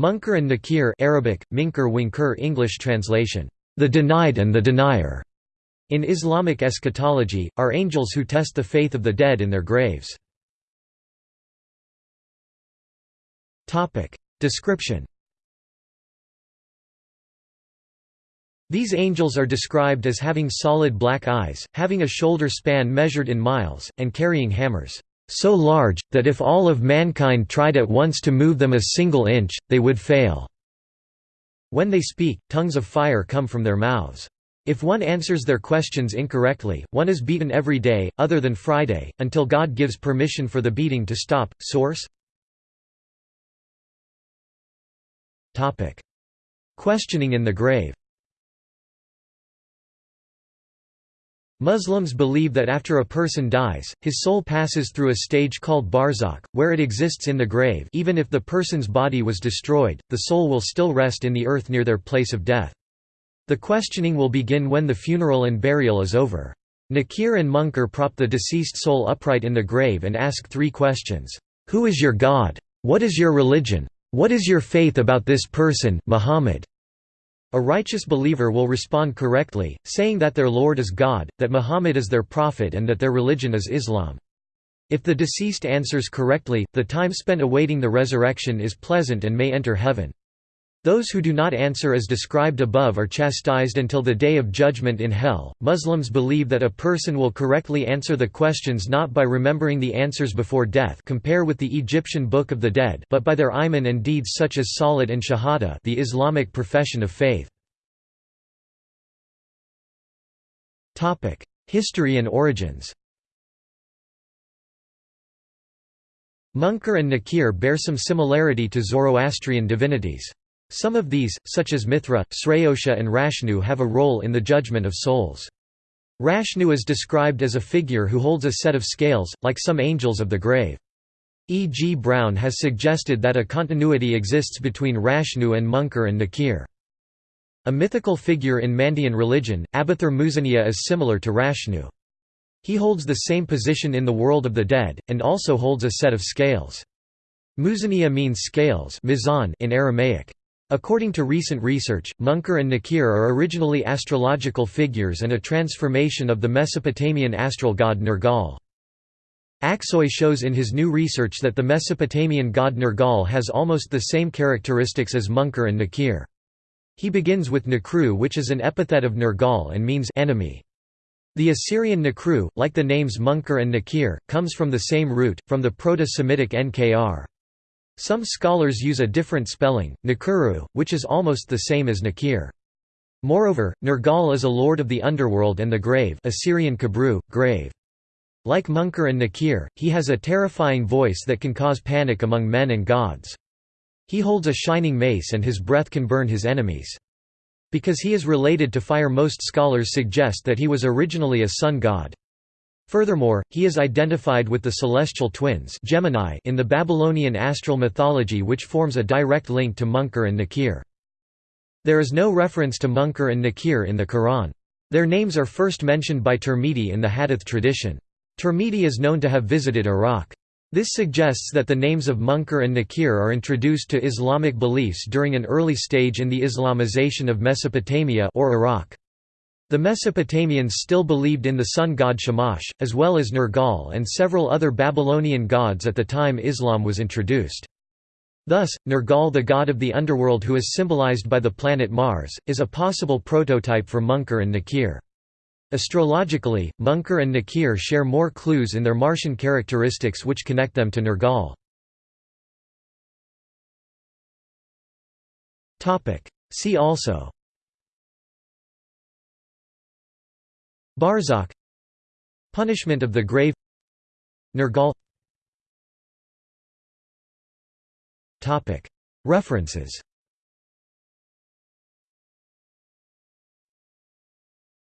Munkar and Nakir Arabic, Minkar Winkur English translation, the denied and the denier, in Islamic eschatology, are angels who test the faith of the dead in their graves. Description. These angels are described as having solid black eyes, having a shoulder span measured in miles, and carrying hammers so large, that if all of mankind tried at once to move them a single inch, they would fail." When they speak, tongues of fire come from their mouths. If one answers their questions incorrectly, one is beaten every day, other than Friday, until God gives permission for the beating to stop. Source Questioning in the grave Muslims believe that after a person dies, his soul passes through a stage called barzakh, where it exists in the grave even if the person's body was destroyed, the soul will still rest in the earth near their place of death. The questioning will begin when the funeral and burial is over. Nakir and Munkar prop the deceased soul upright in the grave and ask three questions. Who is your God? What is your religion? What is your faith about this person, Muhammad? A righteous believer will respond correctly, saying that their Lord is God, that Muhammad is their prophet and that their religion is Islam. If the deceased answers correctly, the time spent awaiting the resurrection is pleasant and may enter heaven. Those who do not answer as described above are chastised until the day of judgment in hell. Muslims believe that a person will correctly answer the questions not by remembering the answers before death, compare with the Egyptian Book of the Dead, but by their iman and deeds such as salat and shahada, the Islamic profession of faith. Topic: History and origins. Munkar and Nakir bear some similarity to Zoroastrian divinities. Some of these, such as Mithra, Sraosha and Rashnu have a role in the judgment of souls. Rashnu is described as a figure who holds a set of scales, like some angels of the grave. E. G. Browne has suggested that a continuity exists between Rashnu and Munkar and Nakir. A mythical figure in Mandean religion, Abathur Muzaniya is similar to Rashnu. He holds the same position in the world of the dead, and also holds a set of scales. Muzaniya means scales in Aramaic. According to recent research, Munkar and Nakir are originally astrological figures and a transformation of the Mesopotamian astral god Nergal. Aksoy shows in his new research that the Mesopotamian god Nergal has almost the same characteristics as Munkar and Nakir. He begins with Nakru which is an epithet of Nergal and means enemy. The Assyrian Nakru, like the names Munkar and Nakir, comes from the same root, from the Proto-Semitic Nkr. Some scholars use a different spelling, Nakuru, which is almost the same as Nakir. Moreover, Nergal is a lord of the underworld and the grave Assyrian Kabru, grave. Like Munkar and Nakir, he has a terrifying voice that can cause panic among men and gods. He holds a shining mace and his breath can burn his enemies. Because he is related to fire most scholars suggest that he was originally a sun god. Furthermore, he is identified with the celestial twins Gemini in the Babylonian astral mythology which forms a direct link to Munkar and Nakir. There is no reference to Munkar and Nakir in the Quran. Their names are first mentioned by Tirmidhi in the Hadith tradition. Tirmidhi is known to have visited Iraq. This suggests that the names of Munkar and Nakir are introduced to Islamic beliefs during an early stage in the Islamization of Mesopotamia or Iraq. The Mesopotamians still believed in the sun god Shamash, as well as Nergal and several other Babylonian gods at the time Islam was introduced. Thus, Nergal the god of the underworld who is symbolized by the planet Mars, is a possible prototype for Munkar and Nakir. Astrologically, Munkar and Nakir share more clues in their Martian characteristics which connect them to Nergal. See also Barzakh Punishment of the grave Nergal. References